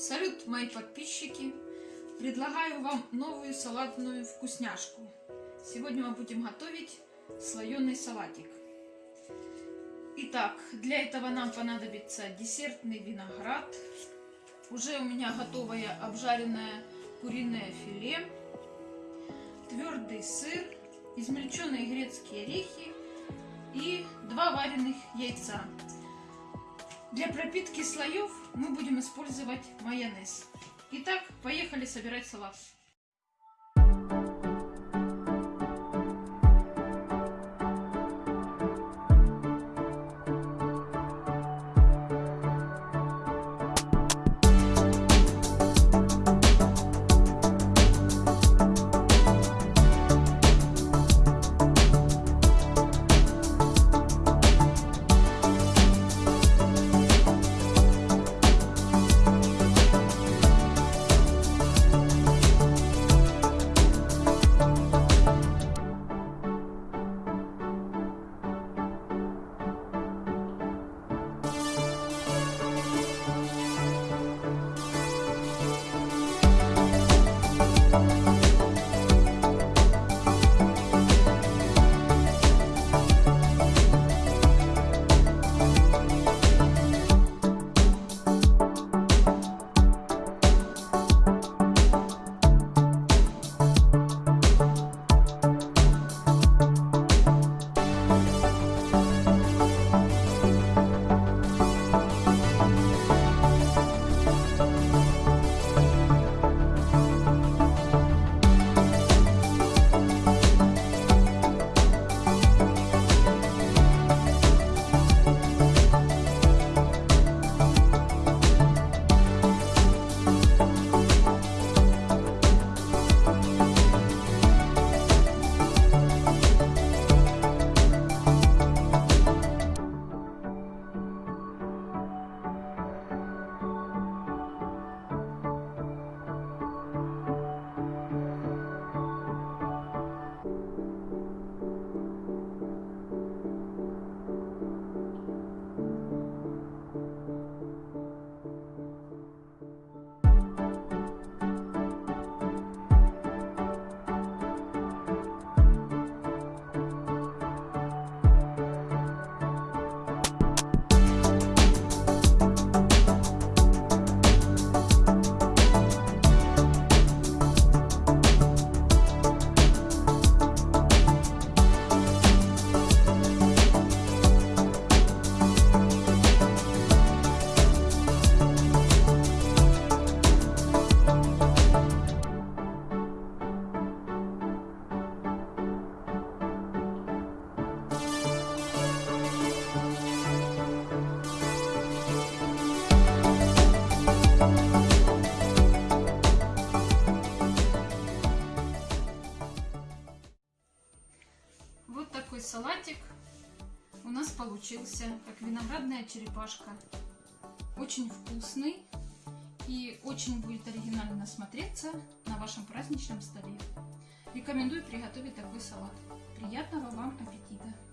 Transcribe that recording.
Салют, мои подписчики! Предлагаю вам новую салатную вкусняшку. Сегодня мы будем готовить слоеный салатик. Итак, для этого нам понадобится десертный виноград. Уже у меня готовое обжаренное куриное филе, твердый сыр, измельченные грецкие орехи и два вареных яйца. Для пропитки слоев мы будем использовать майонез. Итак, поехали собирать салат. Вот такой салатик у нас получился, как виноградная черепашка. Очень вкусный и очень будет оригинально смотреться на вашем праздничном столе. Рекомендую приготовить такой салат. Приятного вам аппетита!